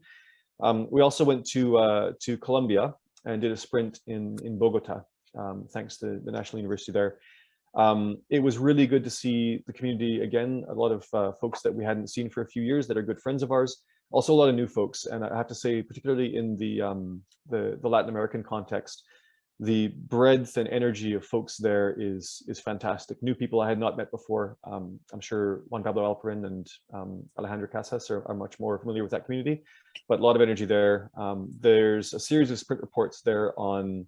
Um, we also went to uh, to Colombia and did a sprint in in Bogota, um, thanks to the National University there. Um, it was really good to see the community again, a lot of uh, folks that we hadn't seen for a few years that are good friends of ours, also a lot of new folks. And I have to say, particularly in the, um, the, the, Latin American context, the breadth and energy of folks there is, is fantastic. New people I had not met before. Um, I'm sure Juan Pablo Alperin and um, Alejandro Casas are, are, much more familiar with that community, but a lot of energy there. Um, there's a series of sprint reports there on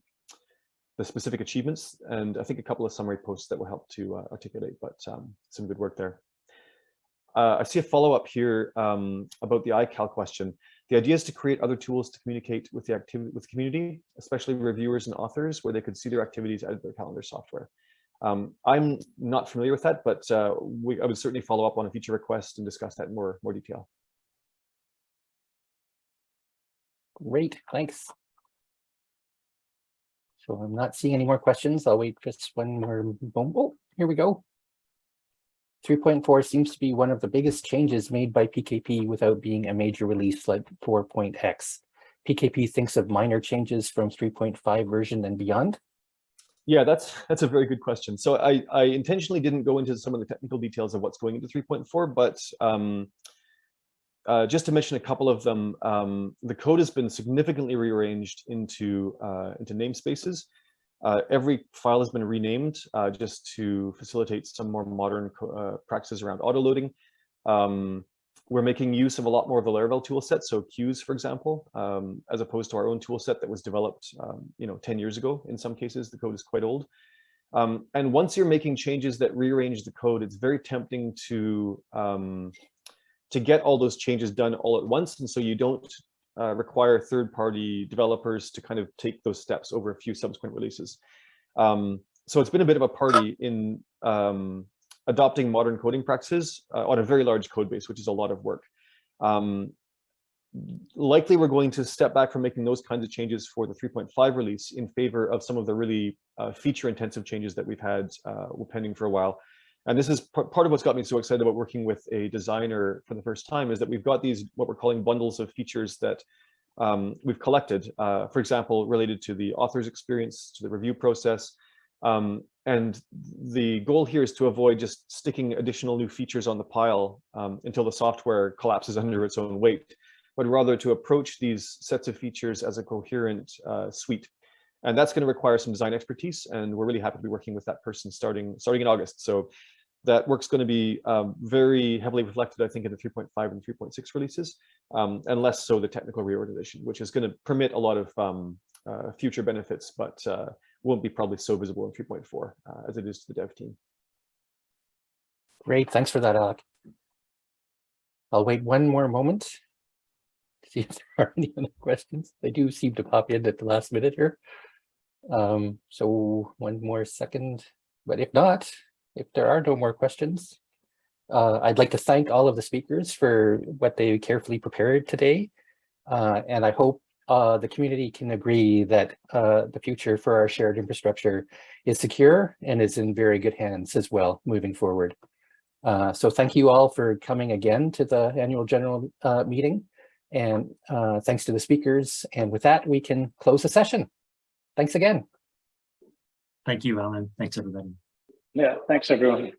the specific achievements, and I think a couple of summary posts that will help to uh, articulate, but um, some good work there. Uh, I see a follow-up here um, about the iCal question. The idea is to create other tools to communicate with the activity with the community, especially reviewers and authors, where they could see their activities out of their calendar software. Um, I'm not familiar with that, but uh, we, I would certainly follow up on a future request and discuss that in more, more detail. Great, thanks. So I'm not seeing any more questions. I'll wait just one more moment. Oh, here we go. 3.4 seems to be one of the biggest changes made by PKP without being a major release like 4.x. PKP thinks of minor changes from 3.5 version and beyond. Yeah, that's that's a very good question. So I, I intentionally didn't go into some of the technical details of what's going into 3.4, but um, uh, just to mention a couple of them, um, the code has been significantly rearranged into, uh, into namespaces. Uh, every file has been renamed uh, just to facilitate some more modern uh, practices around autoloading. Um, we're making use of a lot more of the Laravel toolset, so queues, for example, um, as opposed to our own toolset that was developed, um, you know, 10 years ago. In some cases, the code is quite old. Um, and once you're making changes that rearrange the code, it's very tempting to um, to get all those changes done all at once. And so you don't uh, require third-party developers to kind of take those steps over a few subsequent releases. Um, so it's been a bit of a party in um, adopting modern coding practices uh, on a very large code base, which is a lot of work. Um, likely we're going to step back from making those kinds of changes for the 3.5 release in favor of some of the really uh, feature intensive changes that we've had uh, pending for a while. And this is part of what's got me so excited about working with a designer for the first time is that we've got these, what we're calling bundles of features that um, we've collected, uh, for example, related to the author's experience, to the review process. Um, and the goal here is to avoid just sticking additional new features on the pile um, until the software collapses <laughs> under its own weight, but rather to approach these sets of features as a coherent uh, suite. And that's going to require some design expertise, and we're really happy to be working with that person starting starting in August. So that work's going to be um, very heavily reflected, I think, in the 3.5 and 3.6 releases, um, and less so the technical reorganization, which is going to permit a lot of um, uh, future benefits, but uh, won't be probably so visible in 3.4 uh, as it is to the dev team. Great, thanks for that, Alec. I'll wait one more moment to see <laughs> if there are any other questions. They do seem to pop in at the last minute here. Um, so one more second, but if not, if there are no more questions, uh, I'd like to thank all of the speakers for what they carefully prepared today. Uh, and I hope uh, the community can agree that uh, the future for our shared infrastructure is secure and is in very good hands as well moving forward. Uh, so thank you all for coming again to the annual general uh, meeting. And thanks to the speakers. And with that, we can close the session. Thanks again. Thank you, Alan. Thanks, everybody. Yeah, thanks, everyone.